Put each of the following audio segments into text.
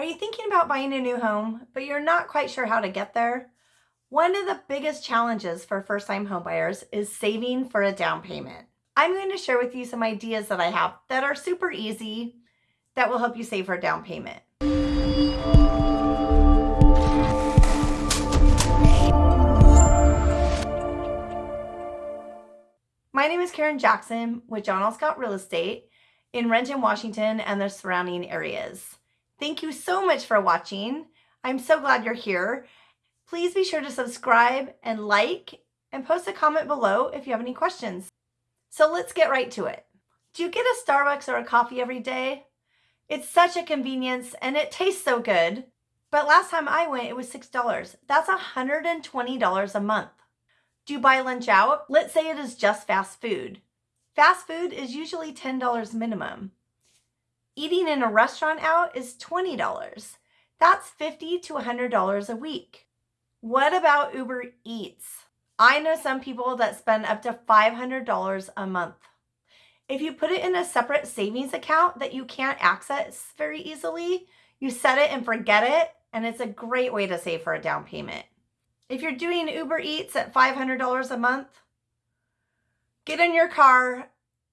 Are you thinking about buying a new home, but you're not quite sure how to get there? One of the biggest challenges for first-time homebuyers is saving for a down payment. I'm going to share with you some ideas that I have that are super easy that will help you save for a down payment. My name is Karen Jackson with John L. Scott Real Estate in Renton, Washington and the surrounding areas. Thank you so much for watching. I'm so glad you're here. Please be sure to subscribe and like and post a comment below if you have any questions. So let's get right to it. Do you get a Starbucks or a coffee every day? It's such a convenience and it tastes so good. But last time I went, it was $6. That's $120 a month. Do you buy lunch out? Let's say it is just fast food. Fast food is usually $10 minimum. Eating in a restaurant out is $20. That's 50 to $100 a week. What about Uber Eats? I know some people that spend up to $500 a month. If you put it in a separate savings account that you can't access very easily, you set it and forget it, and it's a great way to save for a down payment. If you're doing Uber Eats at $500 a month, get in your car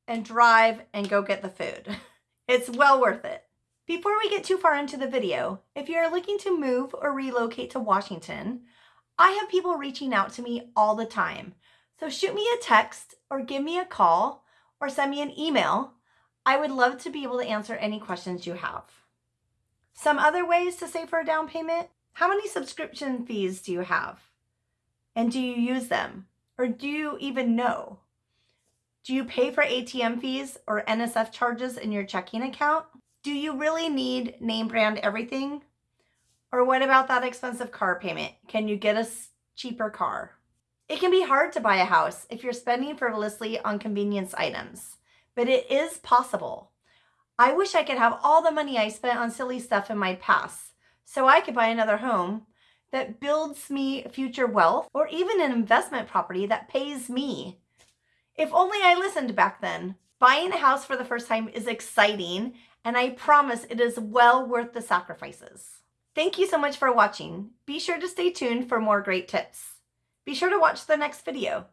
and drive and go get the food. It's well worth it. Before we get too far into the video, if you're looking to move or relocate to Washington, I have people reaching out to me all the time. So shoot me a text or give me a call or send me an email. I would love to be able to answer any questions you have. Some other ways to save for a down payment. How many subscription fees do you have? And do you use them? Or do you even know? Do you pay for ATM fees or NSF charges in your checking account? Do you really need name brand everything? Or what about that expensive car payment? Can you get a cheaper car? It can be hard to buy a house if you're spending frivolously on convenience items, but it is possible. I wish I could have all the money I spent on silly stuff in my past so I could buy another home that builds me future wealth or even an investment property that pays me if only I listened back then. Buying a house for the first time is exciting, and I promise it is well worth the sacrifices. Thank you so much for watching. Be sure to stay tuned for more great tips. Be sure to watch the next video.